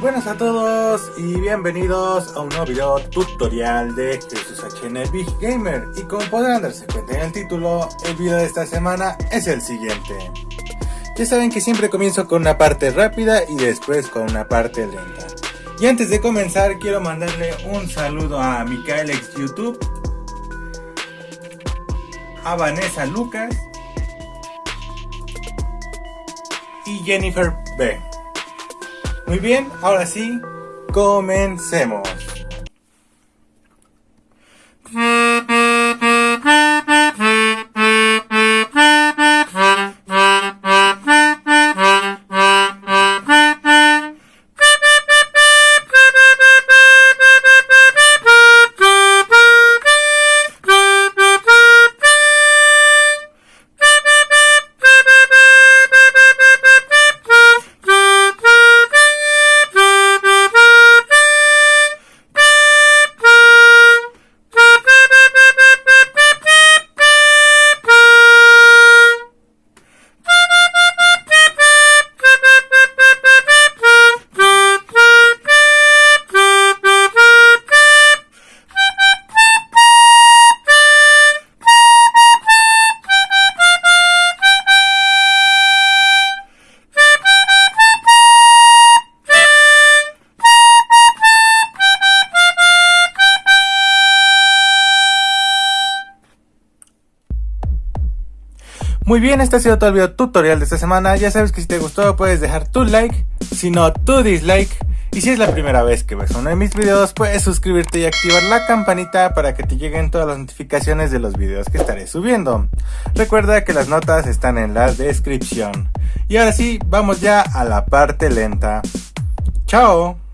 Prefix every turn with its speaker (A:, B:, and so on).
A: buenas a todos y bienvenidos a un nuevo video tutorial de Jesús HN Big Gamer y como podrán darse cuenta en el título, el video de esta semana es el siguiente. Ya saben que siempre comienzo con una parte rápida y después con una parte lenta. Y antes de comenzar quiero mandarle un saludo a Micael X YouTube, a Vanessa Lucas y Jennifer B. Muy bien, ahora sí, comencemos. Muy bien, este ha sido todo el video tutorial de esta semana. Ya sabes que si te gustó puedes dejar tu like, si no tu dislike. Y si es la primera vez que ves uno de mis videos, puedes suscribirte y activar la campanita para que te lleguen todas las notificaciones de los videos que estaré subiendo. Recuerda que las notas están en la descripción. Y ahora sí, vamos ya a la parte lenta. ¡Chao!